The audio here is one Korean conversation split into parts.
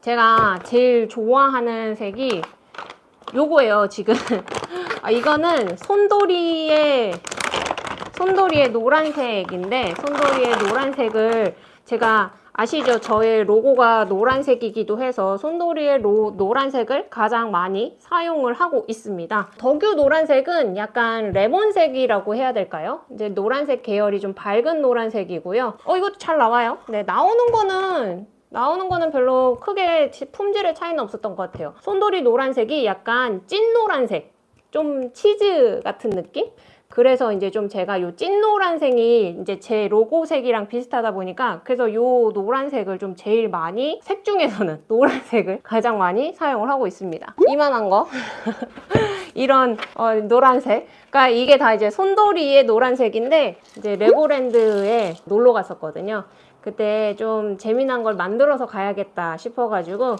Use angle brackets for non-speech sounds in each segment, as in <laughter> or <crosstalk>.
제가 제일 좋아하는 색이 요거예요 지금 <laughs> 아, 이거는 손도리의 손도리의 노란색인데 손도리의 노란색을 제가 아시죠? 저의 로고가 노란색이기도 해서 손도리의 로, 노란색을 가장 많이 사용을 하고 있습니다. 덕유 노란색은 약간 레몬색이라고 해야 될까요? 이제 노란색 계열이 좀 밝은 노란색이고요. 어 이것도 잘 나와요. 네 나오는 거는 나오는 거는 별로 크게 품질의 차이는 없었던 것 같아요. 손도리 노란색이 약간 찐 노란색, 좀 치즈 같은 느낌? 그래서 이제 좀 제가 요 찐 노란색이 이제 제 로고색이랑 비슷하다 보니까 그래서 요 노란색을 좀 제일 많이 색 중에서는 <laughs> 노란색을 가장 많이 사용을 하고 있습니다. 이만한 거 <laughs> 이런 어, 노란색 그러니까 이게 다 이제 손도리의 노란색인데 이제 레고랜드에 놀러 갔었거든요. 그때 좀 재미난 걸 만들어서 가야겠다 싶어가지고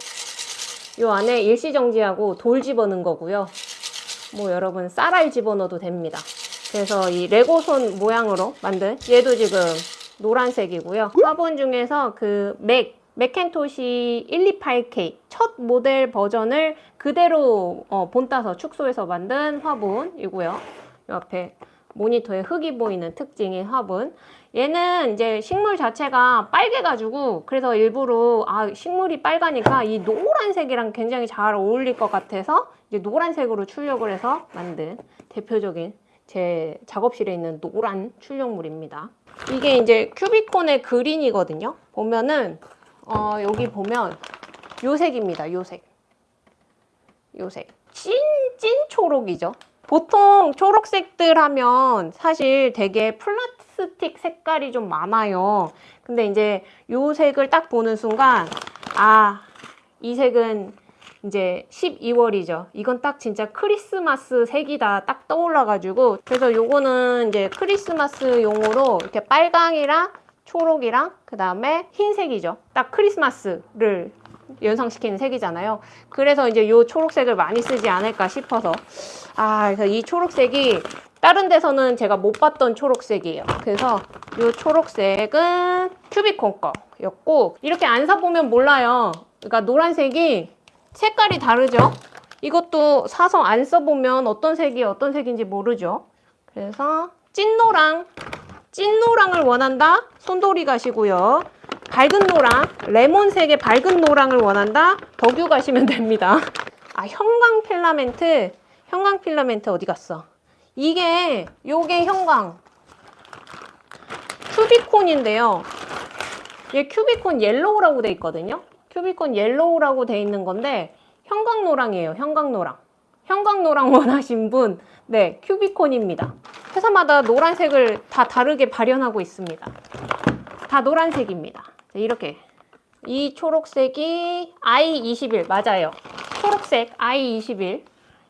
요 안에 일시정지하고 돌 집어넣은 거고요. 뭐 여러분 쌀알 집어넣어도 됩니다. 그래서 이 레고손 모양으로 만든 얘도 지금 노란색이고요. 화분 중에서 그 맥, 맥켄토시 128K 첫 모델 버전을 그대로 어, 본따서 축소해서 만든 화분이고요. 이 앞에 모니터에 흙이 보이는 특징인 화분. 얘는 이제 식물 자체가 빨개가지고 그래서 일부러 아 식물이 빨가니까 이 노란색이랑 굉장히 잘 어울릴 것 같아서 이제 노란색으로 출력을 해서 만든 대표적인 제 작업실에 있는 노란 출력물입니다. 이게 이제 큐비콘의 그린이거든요. 보면은 어, 여기 보면 요 색입니다. 요 색. 요 색. 찐, 찐 초록이죠. 보통 초록색들 하면 사실 되게 플라스틱 색깔이 좀 많아요. 근데 이제 요 색을 딱 보는 순간 아, 이 색은 이제 12월이죠. 이건 딱 진짜 크리스마스 색이다 딱 떠올라 가지고 그래서 요거는 이제 크리스마스 용으로 이렇게 빨강이랑 초록이랑 그 다음에 흰색이죠. 딱 크리스마스를 연상시키는 색이잖아요. 그래서 이제 요 초록색을 많이 쓰지 않을까 싶어서 아 그래서 이 초록색이 다른 데서는 제가 못 봤던 초록색이에요. 그래서 이 초록색은 큐비콘 거였고 이렇게 안 사보면 몰라요. 그러니까 노란색이 색깔이 다르죠? 이것도 사서 안 써보면 어떤 색이 어떤 색인지 모르죠? 그래서 찐노랑, 찐노랑을 원한다? 손돌이 가시고요. 밝은 노랑, 레몬색의 밝은 노랑을 원한다? 덕유 가시면 됩니다. 아, 형광 필라멘트, 형광 필라멘트 어디 갔어? 이게, 요게 형광. 큐비콘인데요. 얘 큐비콘 yellow라고 돼 있거든요. 큐비콘 yellow라고 돼 있는 건데 형광 노랑이에요. 형광 노랑. 형광 노랑 <laughs> 원하신 분, 네, 큐비콘입니다. 회사마다 노란색을 다 다르게 발현하고 있습니다. 다 노란색입니다. 이렇게. 이 초록색이 I21 맞아요. 초록색 I21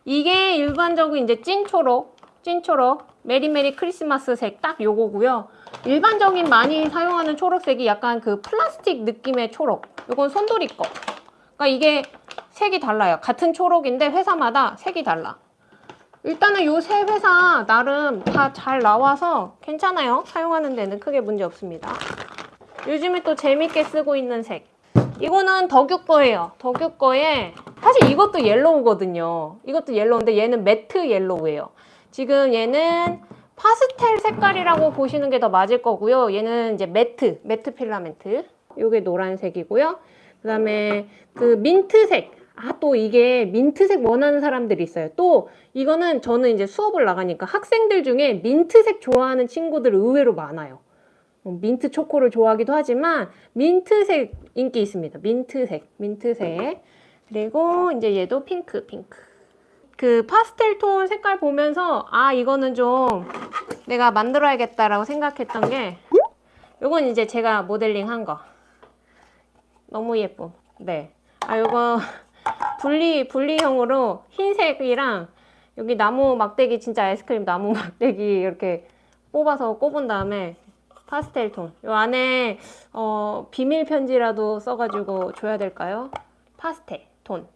이게 일반적인 이제 찐초록, 찐초록, merry merry 크리스마스 색 딱 요거고요. 일반적인 많이 사용하는 초록색이 약간 그 플라스틱 느낌의 초록. 이건 손돌이 거. 그러니까 이게 색이 달라요. 같은 초록인데 회사마다 색이 달라. 일단은 요 세 회사 나름 다 잘 나와서 괜찮아요. 사용하는 데는 크게 문제 없습니다. 요즘에 또 재밌게 쓰고 있는 색. 이거는 덕유 거예요. 덕유 거에 사실 이것도 yellow거든요. 이것도 yellow인데 얘는 matte yellow예요. 지금 얘는 파스텔 색깔이라고 보시는 게 더 맞을 거고요. 얘는 이제 matte, matte 필라멘트. 요게 노란색이고요. 그 다음에 그 민트색. 아, 또 이게 민트색 원하는 사람들이 있어요. 또 이거는 저는 이제 수업을 나가니까 학생들 중에 민트색 좋아하는 친구들 의외로 많아요. 어, 민트 초코를 좋아하기도 하지만 민트색 인기 있습니다. 민트색, 민트색. 그리고 이제 얘도 핑크, 핑크. 그 파스텔 톤 색깔 보면서 아 이거는 좀 내가 만들어야겠다라고 생각했던 게 요건 이제 제가 모델링 한 거. 너무 예쁨. 네. 아 요거 <laughs> 분리 분리형으로 흰색이랑 여기 나무 막대기 진짜 아이스크림 나무 <laughs> 막대기 이렇게 뽑아서 꼽은 다음에 파스텔 톤. 요 안에 어, 비밀 편지라도 써가지고 줘야 될까요? 파스텔 톤.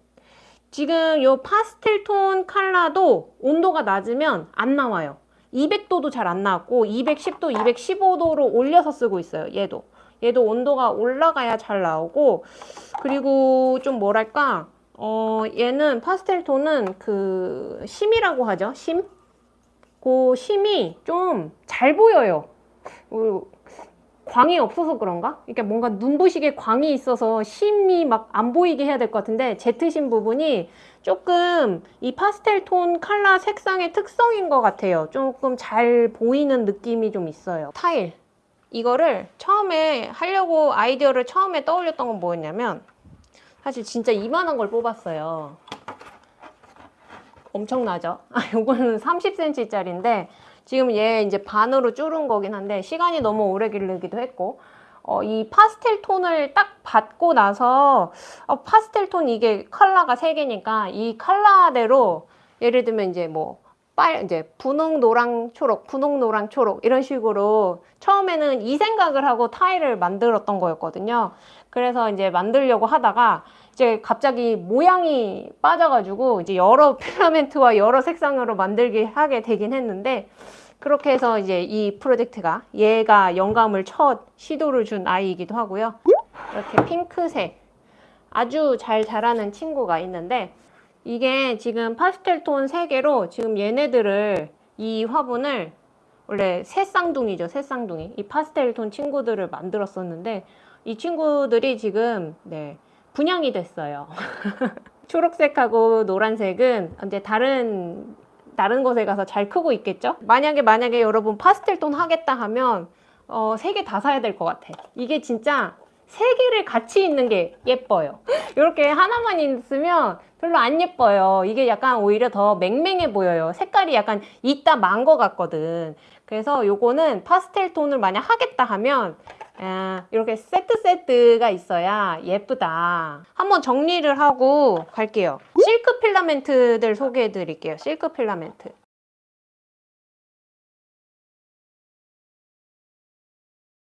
지금 요 파스텔 톤 컬러도 온도가 낮으면 안 나와요. 200도도 잘 안 나왔고 210도, 215도로 올려서 쓰고 있어요. 얘도. 얘도 온도가 올라가야 잘 나오고 그리고 좀 뭐랄까 어 얘는 파스텔 톤은 그 심이라고 하죠 심? 그 심이 좀 잘 보여요 어, 광이 없어서 그런가? 그러니까 뭔가 눈부시게 광이 있어서 심이 막 안 보이게 해야 될 것 같은데 제트심 부분이 조금 이 파스텔 톤 컬러 색상의 특성인 것 같아요. 조금 잘 보이는 느낌이 좀 있어요. 타일. 이거를 처음에 하려고 아이디어를 처음에 떠올렸던 건 뭐였냐면 사실 진짜 이만한 걸 뽑았어요. 엄청나죠? <laughs> 아, 요거는 30cm짜리인데 지금 얘 이제 반으로 줄은 거긴 한데 시간이 너무 오래 길르기도 했고 어, 이 파스텔 톤을 딱 받고 나서 어, 파스텔 톤 이게 컬러가 세 개니까 이 컬러대로 예를 들면 이제 뭐 빨, 이제 분홍, 노랑, 초록, 분홍, 노랑, 초록 이런 식으로 처음에는 이 생각을 하고 타일을 만들었던 거였거든요. 그래서 이제 만들려고 하다가 이제 갑자기 모양이 빠져가지고 이제 여러 <laughs> 필라멘트와 여러 색상으로 만들게 하게 되긴 했는데 그렇게 해서 이제 이 프로젝트가 얘가 영감을 첫 시도를 준 아이이기도 하고요. 이렇게 핑크색 아주 잘 자라는 친구가 있는데 이게 지금 파스텔 톤 3개로 지금 얘네들을 이 화분을 원래 새 쌍둥이죠 새 쌍둥이 이 파스텔 톤 친구들을 만들었었는데 이 친구들이 지금 네 분양이 됐어요. <laughs> 초록색하고 노란색은 이제 다른 다른 곳에 가서 잘 크고 있겠죠? 만약에 만약에 여러분 파스텔 톤 하겠다 하면 어, 세 개 다 사야 될 것 같아. 이게 진짜 세 개를 같이 있는 게 예뻐요. <laughs> 이렇게 하나만 있으면 별로 안 예뻐요. 이게 약간 오히려 더 맹맹해 보여요. 색깔이 약간 있다 만 것 같거든. 그래서 요거는 파스텔 톤을 만약 하겠다 하면 아, 이렇게 세트 세트가 있어야 예쁘다. 한번 정리를 하고 갈게요. 실크 필라멘트들 소개해 드릴게요. 실크 필라멘트